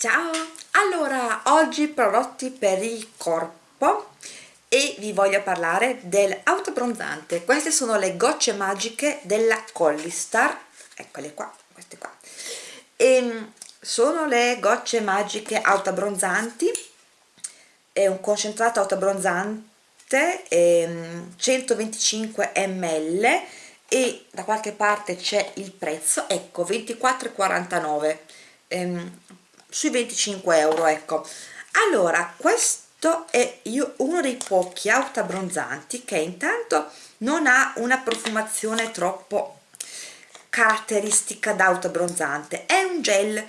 Ciao! Allora, oggi prodotti per il corpo e vi voglio parlare dell'autobronzante. Queste sono le gocce magiche della Collistar, eccole qua, queste qua. E ehm, sono le gocce magiche autobronzanti, è un concentrato autobronzante, 125 ml e da qualche parte c'è il prezzo, ecco 24,49 ehm, sui 25 euro ecco. Allora questo è uno dei pochi autobronzanti che intanto non ha una profumazione troppo caratteristica d'autobronzante è un gel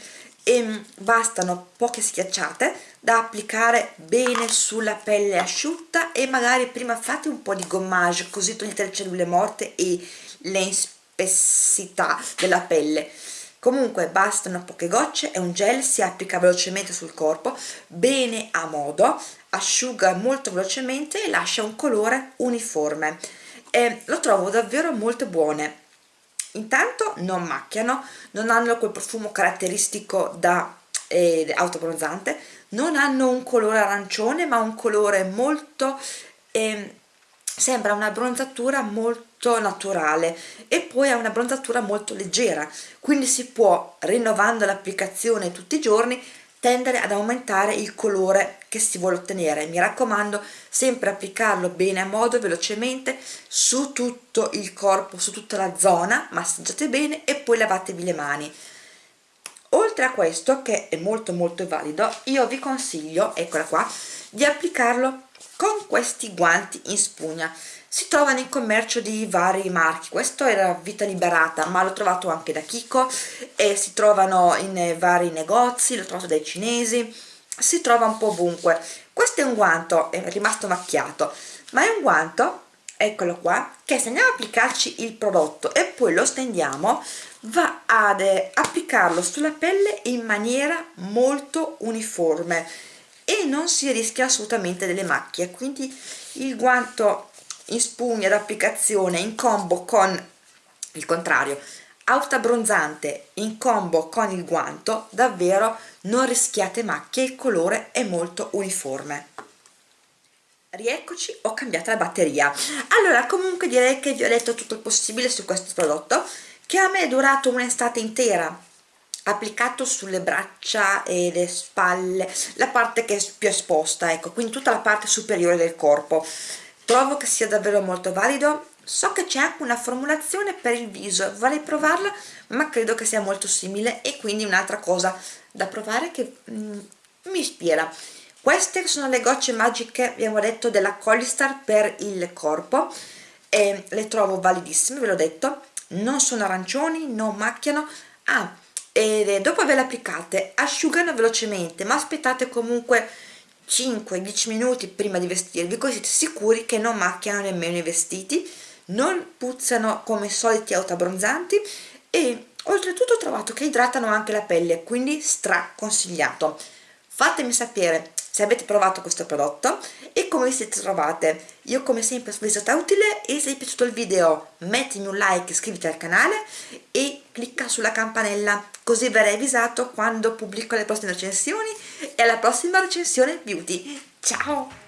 e bastano poche schiacciate da applicare bene sulla pelle asciutta e magari prima fate un po' di gommage così togliete le cellule morte e l'inspessità della pelle comunque bastano poche gocce è un gel si applica velocemente sul corpo bene a modo asciuga molto velocemente e lascia un colore uniforme. E lo trovo davvero molto buone. Intanto non macchiano non hanno quel profumo caratteristico da eh, autobronzante non hanno un colore arancione ma un colore molto eh, sembra una bronzatura molto naturale e poi ha una bronzatura molto leggera quindi si può rinnovando l'applicazione tutti i giorni tendere ad aumentare il colore che si vuole ottenere. Mi raccomando sempre applicarlo bene a modo velocemente su tutto il corpo su tutta la zona massaggiate bene e poi lavatevi le mani. Oltre a questo che è molto molto valido io vi consiglio eccola qua di applicarlo con questi guanti in spugna. Si trovano in commercio di vari marchi. Questo era Vita Liberata ma l'ho trovato anche da Kiko. E si trovano in vari negozi l'ho trovato dai cinesi. Si trova un po' ovunque. Questo è un guanto è rimasto macchiato ma è un guanto eccolo qua che se andiamo a applicarci il prodotto e poi lo stendiamo va ad applicarlo sulla pelle in maniera molto uniforme e non si rischia assolutamente delle macchie. Quindi il guanto in spugna d'applicazione in combo con il contrario abbronzante in combo con il guanto davvero non rischiate macchie il colore è molto uniforme. Rieccoci ho cambiato la batteria. Allora comunque direi che vi ho detto tutto il possibile su questo prodotto che a me è durato un'estate intera applicato sulle braccia e le spalle la parte che è più esposta ecco quindi tutta la parte superiore del corpo. Trovo che sia davvero molto valido. So che c'è anche una formulazione per il viso vorrei provarla ma credo che sia molto simile e quindi un'altra cosa da provare che mm, mi ispira. Queste sono le gocce magiche abbiamo detto della Collistar per il corpo e le trovo validissime ve l'ho detto. Non sono arancioni non macchiano. Ah e dopo averle applicate asciugano velocemente ma aspettate comunque 5-10 minuti prima di vestirvi così siete sicuri che non macchiano nemmeno i vestiti non puzzano come i soliti autoabbronzanti e oltretutto ho trovato che idratano anche la pelle quindi stra consigliato fatemi sapere se avete provato questo prodotto e come vi siete trovate. Io come sempre spero sia stata utile e se vi è piaciuto il video mettimi un like iscriviti al canale e clicca sulla campanella così verrai avvisato quando pubblico le prossime recensioni. E alla prossima recensione beauty. Ciao